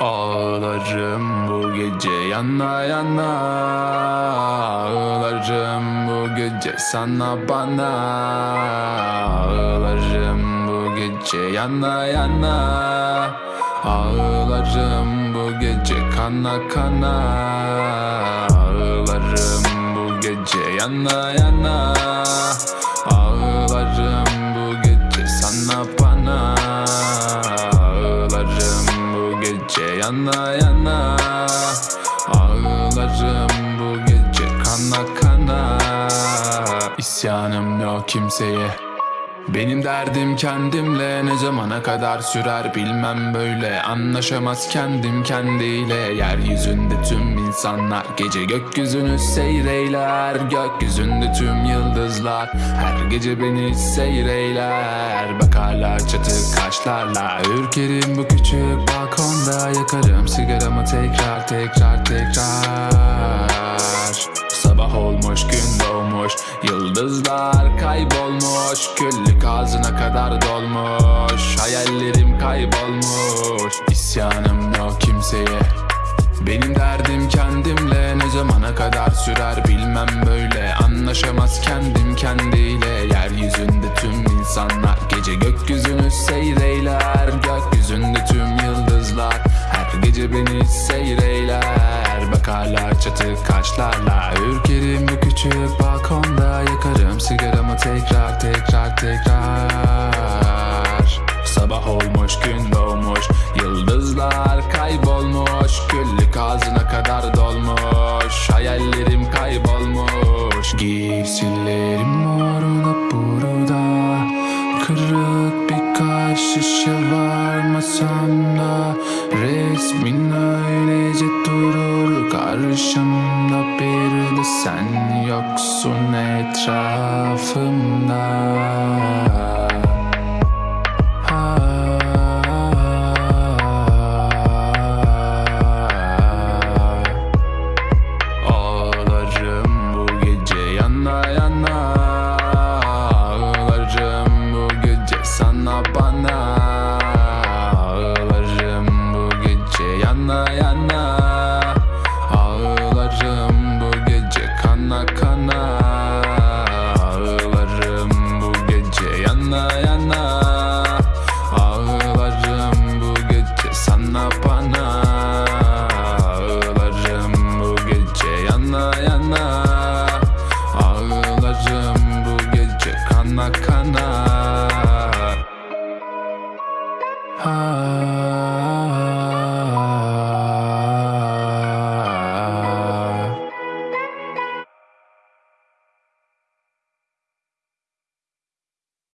Ağlarım gece yana yana Ağlarım bu gece sana bana. Ağlarım bu gece yana yana Ağlarım bu gece kana kana. Ağlarım bu gece yana yana Ağlarım bu gece sana bana. Ağlarım bu gece yana yana İsyanım yok kimseye. Benim derdim kendimle ne zamana kadar sürer bilmem böyle. Anlaşamaz kendim kendiyle. Yeryüzünde tüm insanlar Gece gökyüzünü seyreyler. Gökyüzünde tüm yıldızlar Her gece beni seyreyler. Bak hala çatı kaşlarla. Ürkerim bu küçük balkonda. Yakarım sigaramı tekrar tekrar tekrar. Sabah olmuş gün doğmuş ağzına kadar dolmuş. Hayallerim kaybolmuş. İsyanım yok kimseye. Benim derdim kendimle ne zamana kadar sürer bilmem böyle. Anlaşamaz kendim kendiyle. Yeryüzünde tüm insanlar Gece gökyüzünü seyreyler. Gökyüzünde tüm yıldızlar Her gece beni seyreyler. Bak hala çatı kaşlarla Ürkerim bu küçük balkonda Yakarım sigaramı tekrar tekrar kaybolmuş. Küllük ağzına kadar dolmuş. Hayallerim kaybolmuş. Giysilerim orada burada. Kırık birkaç şişe var masamda. Resmin öylece durur. Karşımda Bir de sen yoksun etrafımda yana Ağlarım bu gece kana kana. Ağlarım bu gece yana yana. Ağlarım bu gece sana bana. Ağlarım bu gece yana yana. Ağlarım bu gece kana kana. Ah.